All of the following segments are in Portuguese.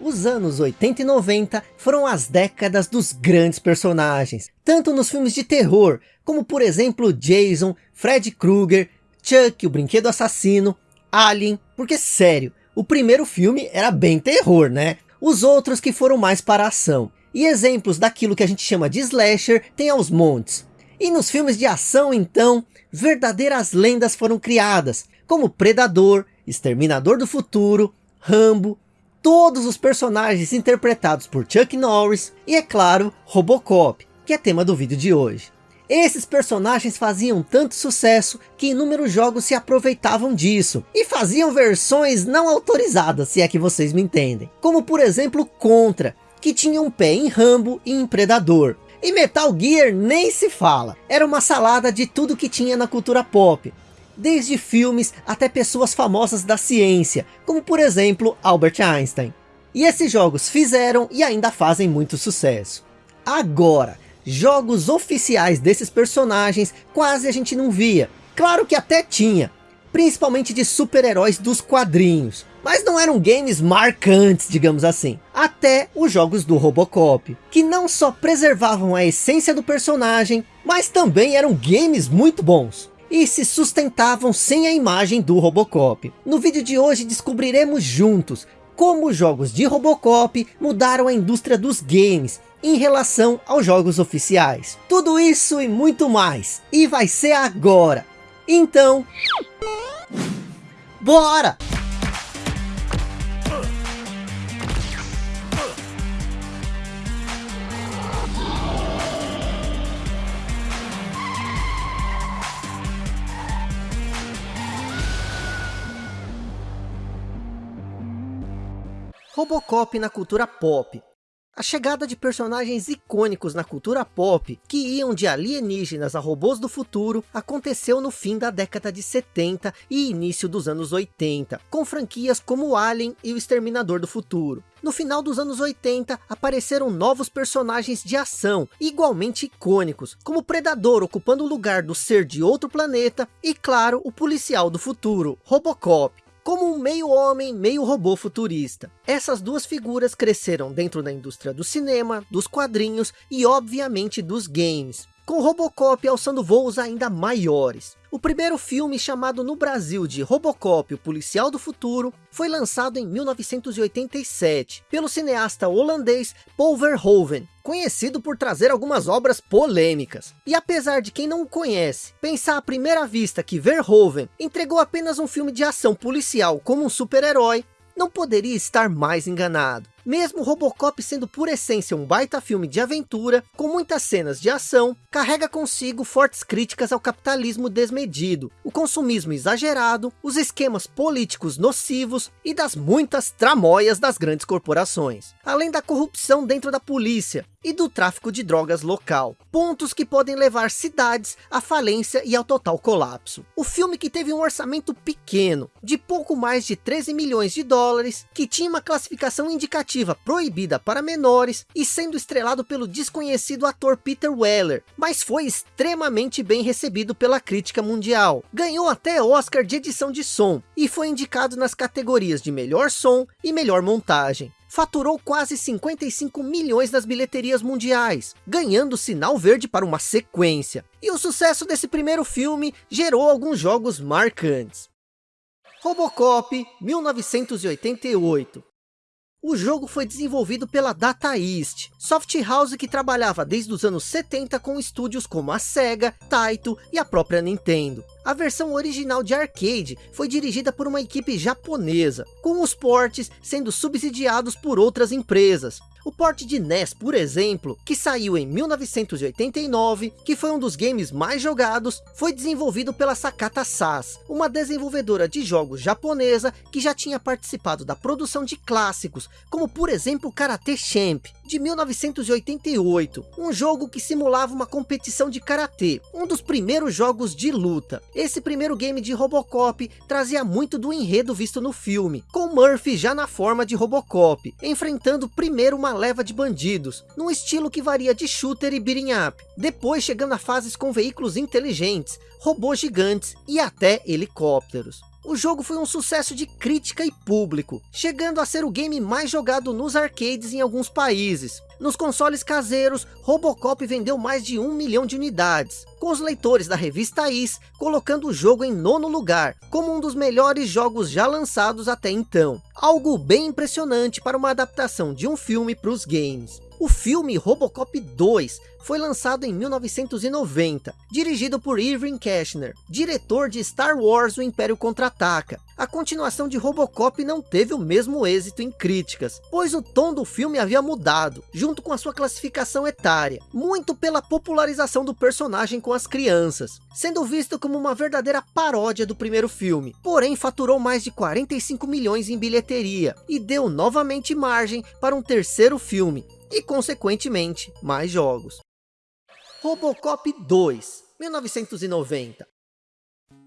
Os anos 80 e 90 foram as décadas dos grandes personagens, tanto nos filmes de terror, como por exemplo Jason, Fred Krueger, Chuck, o brinquedo assassino, Alien, porque sério, o primeiro filme era bem terror, né? Os outros que foram mais para ação. E exemplos daquilo que a gente chama de slasher tem aos montes. E nos filmes de ação então, verdadeiras lendas foram criadas, como Predador, Exterminador do Futuro, Rambo, todos os personagens interpretados por Chuck Norris e, é claro, Robocop, que é tema do vídeo de hoje. Esses personagens faziam tanto sucesso que inúmeros jogos se aproveitavam disso e faziam versões não autorizadas, se é que vocês me entendem. Como por exemplo Contra, que tinha um pé em Rambo e em Predador. E Metal Gear nem se fala, era uma salada de tudo que tinha na cultura pop, desde filmes até pessoas famosas da ciência, como por exemplo Albert Einstein. E esses jogos fizeram e ainda fazem muito sucesso. Agora, jogos oficiais desses personagens quase a gente não via. Claro que até tinha, principalmente de super-heróis dos quadrinhos. Mas não eram games marcantes, digamos assim. Até os jogos do Robocop, que não só preservavam a essência do personagem, mas também eram games muito bons e se sustentavam sem a imagem do Robocop. No vídeo de hoje descobriremos juntos como os jogos de Robocop mudaram a indústria dos games em relação aos jogos oficiais. Tudo isso e muito mais. E vai ser agora. Então... Bora! Robocop na cultura pop. A chegada de personagens icônicos na cultura pop, que iam de alienígenas a robôs do futuro, aconteceu no fim da década de 70 e início dos anos 80, com franquias como Alien e o Exterminador do Futuro. No final dos anos 80, apareceram novos personagens de ação, igualmente icônicos, como Predador ocupando o lugar do ser de outro planeta, e claro, o policial do futuro, Robocop como um meio homem, meio robô futurista. Essas duas figuras cresceram dentro da indústria do cinema, dos quadrinhos e obviamente dos games, com Robocop alçando voos ainda maiores. O primeiro filme chamado no Brasil de Robocop, o Policial do Futuro, foi lançado em 1987, pelo cineasta holandês Paul Verhoeven, conhecido por trazer algumas obras polêmicas. E apesar de quem não o conhece, pensar à primeira vista que Verhoeven entregou apenas um filme de ação policial como um super-herói, não poderia estar mais enganado. Mesmo Robocop sendo por essência um baita filme de aventura, com muitas cenas de ação, carrega consigo fortes críticas ao capitalismo desmedido, o consumismo exagerado, os esquemas políticos nocivos e das muitas tramóias das grandes corporações. Além da corrupção dentro da polícia e do tráfico de drogas local. Pontos que podem levar cidades à falência e ao total colapso. O filme que teve um orçamento pequeno, de pouco mais de 13 milhões de dólares, que tinha uma classificação indicativa proibida para menores e sendo estrelado pelo desconhecido ator Peter Weller, mas foi extremamente bem recebido pela crítica mundial. Ganhou até Oscar de edição de som e foi indicado nas categorias de melhor som e melhor montagem faturou quase 55 milhões nas bilheterias mundiais, ganhando sinal verde para uma sequência. E o sucesso desse primeiro filme gerou alguns jogos marcantes. Robocop 1988 o jogo foi desenvolvido pela Data East, soft house que trabalhava desde os anos 70 com estúdios como a Sega, Taito e a própria Nintendo. A versão original de arcade foi dirigida por uma equipe japonesa, com os portes sendo subsidiados por outras empresas, o port de NES, por exemplo, que saiu em 1989, que foi um dos games mais jogados, foi desenvolvido pela Sakata SAS, uma desenvolvedora de jogos japonesa que já tinha participado da produção de clássicos, como por exemplo Karate Champ, de 1988, um jogo que simulava uma competição de karatê, um dos primeiros jogos de luta. Esse primeiro game de Robocop trazia muito do enredo visto no filme, com Murphy já na forma de Robocop, enfrentando primeiro uma leva de bandidos, num estilo que varia de shooter e beating up, depois chegando a fases com veículos inteligentes, robôs gigantes e até helicópteros. O jogo foi um sucesso de crítica e público, chegando a ser o game mais jogado nos arcades em alguns países. Nos consoles caseiros, Robocop vendeu mais de um milhão de unidades, com os leitores da revista Is colocando o jogo em nono lugar, como um dos melhores jogos já lançados até então. Algo bem impressionante para uma adaptação de um filme para os games. O filme Robocop 2 foi lançado em 1990, dirigido por Irving Kershner, diretor de Star Wars O Império Contra-Ataca. A continuação de Robocop não teve o mesmo êxito em críticas, pois o tom do filme havia mudado, junto com a sua classificação etária, muito pela popularização do personagem com as crianças, sendo visto como uma verdadeira paródia do primeiro filme, porém faturou mais de 45 milhões em bilheteria, e deu novamente margem para um terceiro filme, e consequentemente mais jogos. Robocop 2, 1990.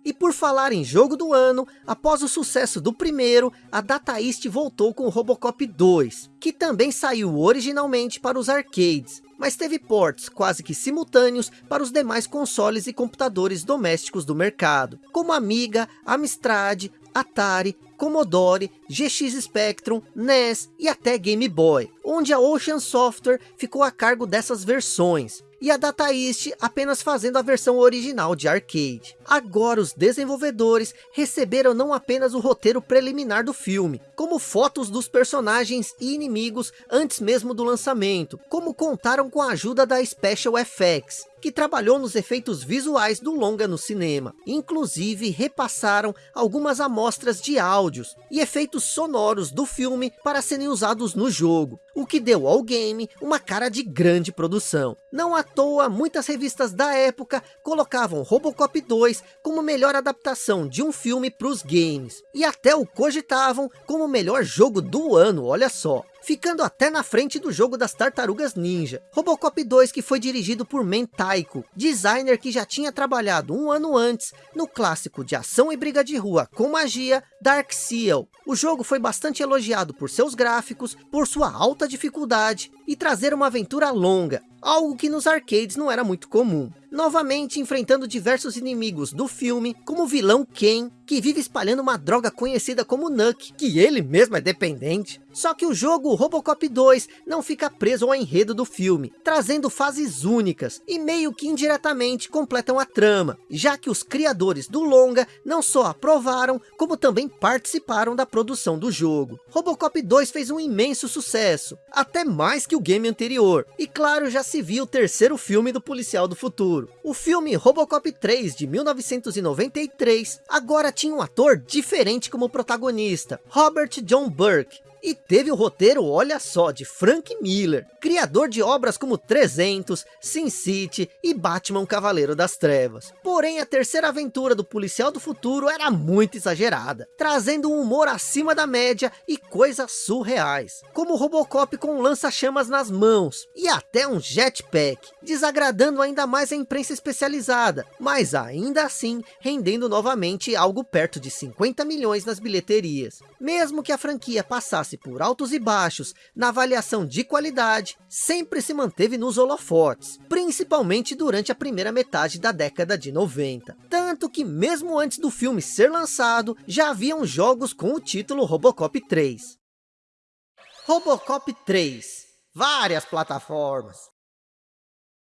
E por falar em jogo do ano, após o sucesso do primeiro, a Data East voltou com o Robocop 2, que também saiu originalmente para os arcades, mas teve ports quase que simultâneos para os demais consoles e computadores domésticos do mercado, como Amiga, Amstrad, Atari, Commodore, GX Spectrum, NES e até Game Boy, onde a Ocean Software ficou a cargo dessas versões, e a Data East apenas fazendo a versão original de arcade. Agora os desenvolvedores receberam não apenas o roteiro preliminar do filme, como fotos dos personagens e inimigos antes mesmo do lançamento, como contaram com a ajuda da Special FX, que trabalhou nos efeitos visuais do longa no cinema. Inclusive repassaram algumas amostras de áudios e efeitos sonoros do filme para serem usados no jogo, o que deu ao game uma cara de grande produção. Não à toa, muitas revistas da época colocavam Robocop 2 como melhor adaptação de um filme para os games, e até o cogitavam como melhor jogo do ano, olha só ficando até na frente do jogo das Tartarugas Ninja. Robocop 2 que foi dirigido por Men Taiko, designer que já tinha trabalhado um ano antes no clássico de ação e briga de rua com magia Dark Seal. O jogo foi bastante elogiado por seus gráficos, por sua alta dificuldade e trazer uma aventura longa, algo que nos arcades não era muito comum. Novamente enfrentando diversos inimigos do filme, como o vilão Ken, que vive espalhando uma droga conhecida como Nuck, que ele mesmo é dependente. Só que o jogo Robocop 2 não fica preso ao enredo do filme, trazendo fases únicas e meio que indiretamente completam a trama, já que os criadores do longa não só aprovaram, como também participaram da produção do jogo. Robocop 2 fez um imenso sucesso, até mais que o game anterior, e claro já se viu o terceiro filme do Policial do Futuro. O filme Robocop 3 de 1993 agora tinha um ator diferente como protagonista, Robert John Burke, e teve o roteiro, olha só, de Frank Miller, criador de obras como 300, Sin City e Batman Cavaleiro das Trevas. Porém, a terceira aventura do Policial do Futuro era muito exagerada, trazendo um humor acima da média e coisas surreais, como Robocop com lança-chamas nas mãos e até um jetpack, desagradando ainda mais a imprensa especializada, mas ainda assim rendendo novamente algo perto de 50 milhões nas bilheterias. Mesmo que a franquia passasse passe por altos e baixos na avaliação de qualidade, sempre se manteve nos holofotes, principalmente durante a primeira metade da década de 90. Tanto que mesmo antes do filme ser lançado, já haviam jogos com o título Robocop 3. Robocop 3. Várias plataformas.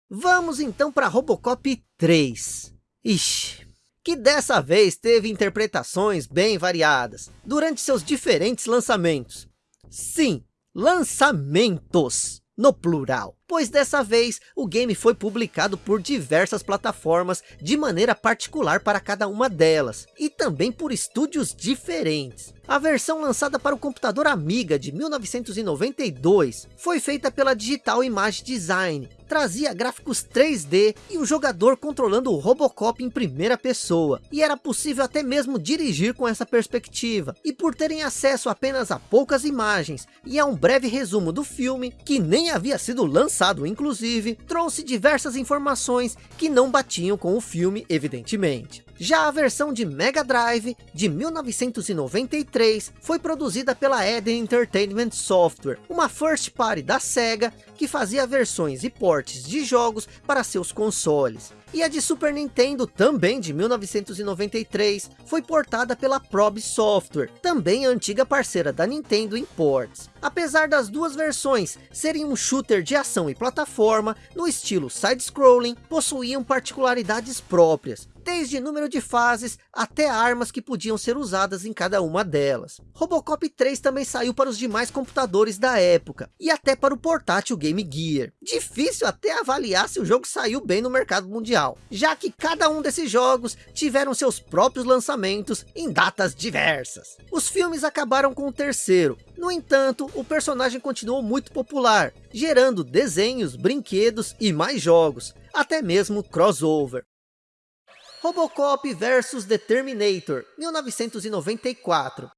Vamos então para Robocop 3. Ixi, que dessa vez teve interpretações bem variadas, durante seus diferentes lançamentos, Sim, lançamentos no plural, pois dessa vez o game foi publicado por diversas plataformas de maneira particular para cada uma delas, e também por estúdios diferentes. A versão lançada para o computador Amiga de 1992 foi feita pela Digital Image Design, trazia gráficos 3D e o jogador controlando o Robocop em primeira pessoa. E era possível até mesmo dirigir com essa perspectiva. E por terem acesso apenas a poucas imagens e a um breve resumo do filme, que nem havia sido lançado inclusive, trouxe diversas informações que não batiam com o filme evidentemente. Já a versão de Mega Drive, de 1993, foi produzida pela Eden Entertainment Software, uma first party da SEGA, que fazia versões e portes de jogos para seus consoles. E a de Super Nintendo, também de 1993, foi portada pela Probe Software, também antiga parceira da Nintendo em ports. Apesar das duas versões serem um shooter de ação e plataforma, no estilo side-scrolling, possuíam particularidades próprias, desde número de fases até armas que podiam ser usadas em cada uma delas. Robocop 3 também saiu para os demais computadores da época, e até para o portátil Game Gear. Difícil até avaliar se o jogo saiu bem no mercado mundial, já que cada um desses jogos tiveram seus próprios lançamentos em datas diversas. Os filmes acabaram com o terceiro, no entanto, o personagem continuou muito popular, gerando desenhos, brinquedos e mais jogos, até mesmo crossover. Robocop vs The Terminator, 1994.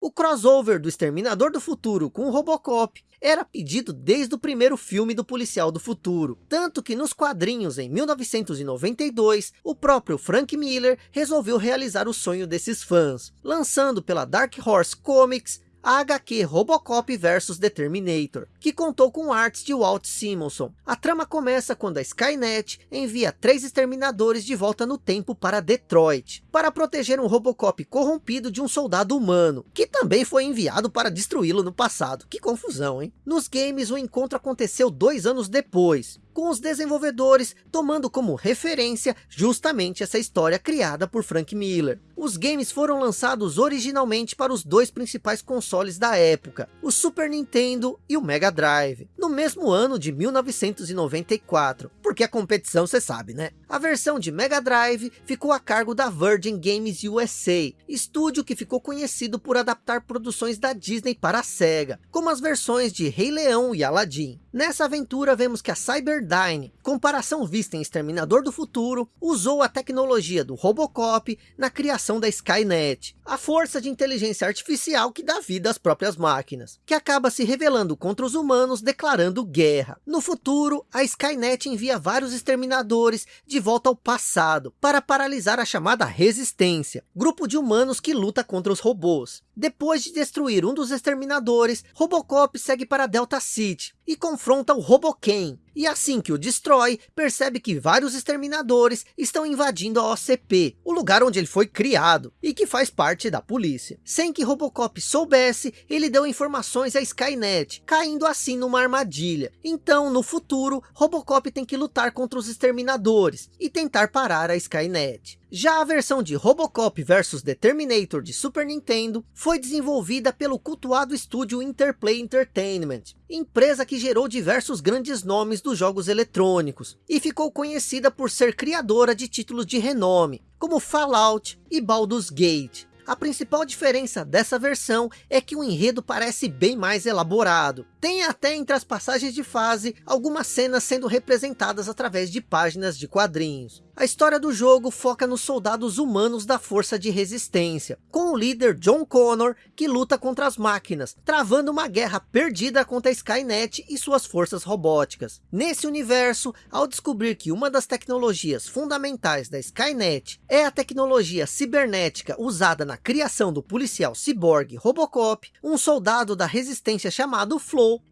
O crossover do Exterminador do Futuro com o Robocop era pedido desde o primeiro filme do Policial do Futuro. Tanto que nos quadrinhos, em 1992, o próprio Frank Miller resolveu realizar o sonho desses fãs, lançando pela Dark Horse Comics a HQ Robocop vs The Terminator, que contou com artes de Walt Simonson. A trama começa quando a Skynet envia três exterminadores de volta no tempo para Detroit, para proteger um Robocop corrompido de um soldado humano, que também foi enviado para destruí-lo no passado. Que confusão, hein? Nos games, o encontro aconteceu dois anos depois, com os desenvolvedores tomando como referência justamente essa história criada por Frank Miller. Os games foram lançados originalmente para os dois principais consoles da época, o Super Nintendo e o Mega Drive, no mesmo ano de 1994, porque a competição você sabe, né? A versão de Mega Drive ficou a cargo da Virgin Games USA, estúdio que ficou conhecido por adaptar produções da Disney para a Sega, como as versões de Rei Leão e Aladdin. Nessa aventura vemos que a Cyberdyne, comparação vista em Exterminador do Futuro, usou a tecnologia do Robocop na criação da Skynet, a força de inteligência artificial que dá vida às próprias máquinas, que acaba se revelando contra os humanos declarando guerra. No futuro, a Skynet envia vários exterminadores de volta ao passado, para paralisar a chamada Resistência, grupo de humanos que luta contra os robôs. Depois de destruir um dos exterminadores, Robocop segue para Delta City e confronta o Roboken. E assim que o destrói, percebe que vários exterminadores estão invadindo a OCP, o lugar onde ele foi criado, e que faz parte da polícia. Sem que Robocop soubesse, ele deu informações à Skynet, caindo assim numa armadilha. Então, no futuro, Robocop tem que lutar contra os exterminadores, e tentar parar a Skynet. Já a versão de Robocop vs The Terminator de Super Nintendo foi desenvolvida pelo cultuado estúdio Interplay Entertainment, empresa que gerou diversos grandes nomes dos jogos eletrônicos, e ficou conhecida por ser criadora de títulos de renome, como Fallout e Baldur's Gate. A principal diferença dessa versão é que o enredo parece bem mais elaborado. Tem até entre as passagens de fase, algumas cenas sendo representadas através de páginas de quadrinhos. A história do jogo foca nos soldados humanos da força de resistência, com o líder John Connor, que luta contra as máquinas, travando uma guerra perdida contra a Skynet e suas forças robóticas. Nesse universo, ao descobrir que uma das tecnologias fundamentais da Skynet é a tecnologia cibernética usada na criação do policial ciborgue Robocop, um soldado da resistência chamado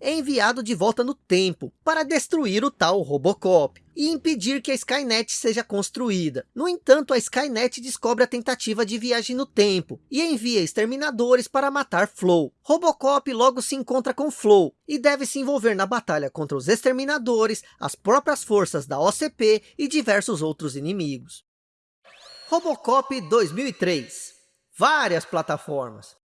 É enviado de volta no tempo, para destruir o tal Robocop e impedir que a Skynet seja construída. No entanto, a Skynet descobre a tentativa de viagem no tempo e envia exterminadores para matar Flow. Robocop logo se encontra com Flow e deve se envolver na batalha contra os exterminadores, as próprias forças da OCP e diversos outros inimigos. Robocop 2003 Várias plataformas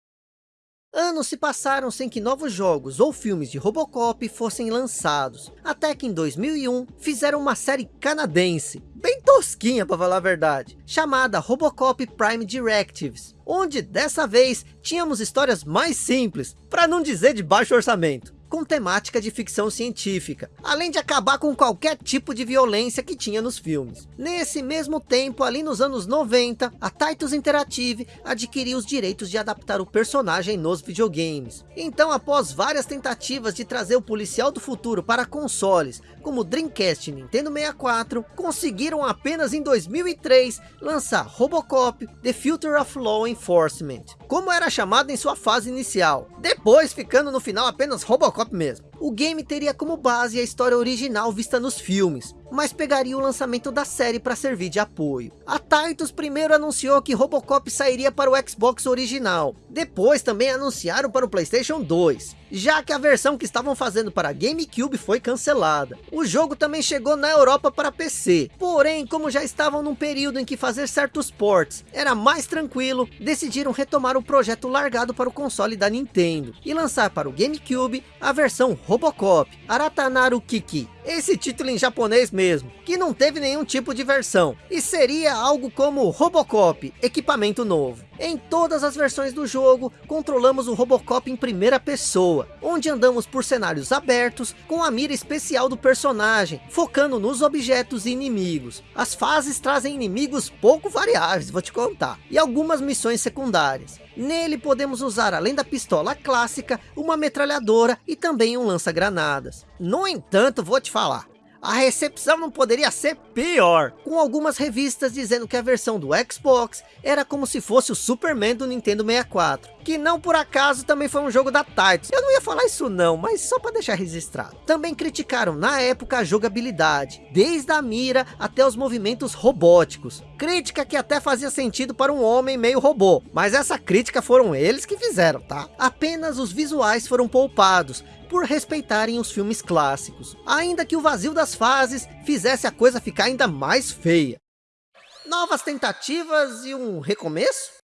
Anos se passaram sem que novos jogos ou filmes de Robocop fossem lançados, até que em 2001 fizeram uma série canadense, bem tosquinha para falar a verdade, chamada Robocop Prime Directives, onde dessa vez tínhamos histórias mais simples, para não dizer de baixo orçamento com temática de ficção científica, além de acabar com qualquer tipo de violência que tinha nos filmes. Nesse mesmo tempo, ali nos anos 90, a Titus Interactive adquiriu os direitos de adaptar o personagem nos videogames. Então, após várias tentativas de trazer o policial do futuro para consoles, como Dreamcast e Nintendo 64, conseguiram apenas em 2003 lançar Robocop The Future of Law Enforcement, como era chamado em sua fase inicial, depois ficando no final apenas Robocop mesmo. O game teria como base a história original vista nos filmes, mas pegaria o lançamento da série para servir de apoio. A Titus primeiro anunciou que Robocop sairia para o Xbox original, depois também anunciaram para o Playstation 2, já que a versão que estavam fazendo para GameCube foi cancelada. O jogo também chegou na Europa para PC, porém como já estavam num período em que fazer certos ports era mais tranquilo, decidiram retomar o projeto largado para o console da Nintendo, e lançar para o GameCube a versão Robocop, Aratanaru Kiki, esse título em japonês mesmo, que não teve nenhum tipo de versão, e seria algo como Robocop, equipamento novo. Em todas as versões do jogo, controlamos o Robocop em primeira pessoa, onde andamos por cenários abertos, com a mira especial do personagem, focando nos objetos e inimigos. As fases trazem inimigos pouco variáveis, vou te contar, e algumas missões secundárias. Nele podemos usar, além da pistola clássica, uma metralhadora e também um lança-granadas. No entanto, vou te falar, a recepção não poderia ser pior, com algumas revistas dizendo que a versão do Xbox era como se fosse o Superman do Nintendo 64, que não por acaso também foi um jogo da Titus. Eu não ia falar isso não, mas só para deixar registrado. Também criticaram na época a jogabilidade, desde a mira até os movimentos robóticos. Crítica que até fazia sentido para um homem meio robô, mas essa crítica foram eles que fizeram, tá? Apenas os visuais foram poupados, por respeitarem os filmes clássicos, ainda que o vazio das fases fizesse a coisa ficar ainda mais feia. Novas tentativas e um recomeço?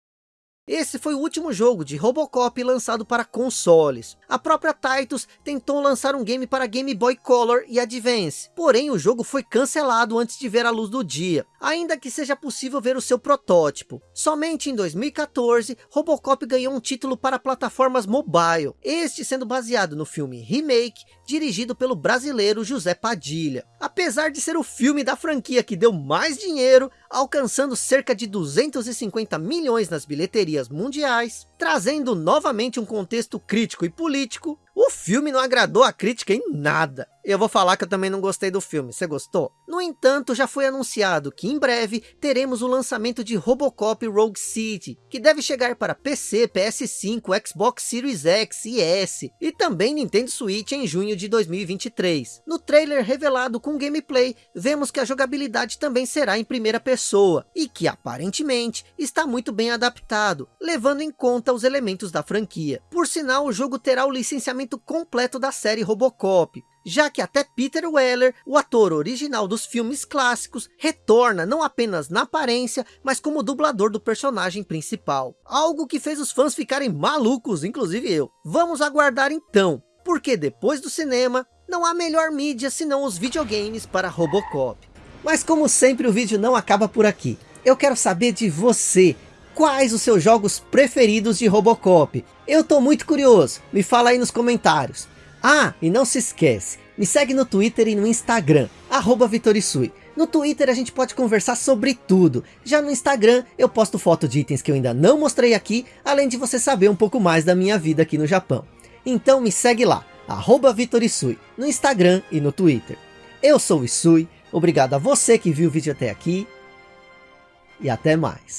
Esse foi o último jogo de Robocop lançado para consoles. A própria Titus tentou lançar um game para Game Boy Color e Advance, porém o jogo foi cancelado antes de ver a luz do dia, ainda que seja possível ver o seu protótipo. Somente em 2014, Robocop ganhou um título para plataformas mobile, este sendo baseado no filme Remake, dirigido pelo brasileiro José Padilha. Apesar de ser o filme da franquia que deu mais dinheiro, alcançando cerca de 250 milhões nas bilheterias mundiais, trazendo novamente um contexto crítico e político, o filme não agradou a crítica em nada. Eu vou falar que eu também não gostei do filme, você gostou? No entanto, já foi anunciado que em breve teremos o lançamento de Robocop Rogue City, que deve chegar para PC, PS5, Xbox Series X e S, e também Nintendo Switch em junho de 2023. No trailer revelado com gameplay, vemos que a jogabilidade também será em primeira pessoa, e que aparentemente está muito bem adaptado, levando em conta os elementos da franquia. Por sinal, o jogo terá o licenciamento completo da série Robocop, já que até Peter Weller, o ator original dos filmes clássicos, retorna não apenas na aparência, mas como dublador do personagem principal. Algo que fez os fãs ficarem malucos, inclusive eu. Vamos aguardar então, porque depois do cinema, não há melhor mídia senão os videogames para Robocop. Mas como sempre o vídeo não acaba por aqui. Eu quero saber de você, quais os seus jogos preferidos de Robocop? Eu tô muito curioso, me fala aí nos comentários. Ah, e não se esquece, me segue no Twitter e no Instagram, arroba Vitorisui. No Twitter a gente pode conversar sobre tudo. Já no Instagram eu posto foto de itens que eu ainda não mostrei aqui, além de você saber um pouco mais da minha vida aqui no Japão. Então me segue lá, arroba Vitorisui, no Instagram e no Twitter. Eu sou o Isui, obrigado a você que viu o vídeo até aqui, e até mais.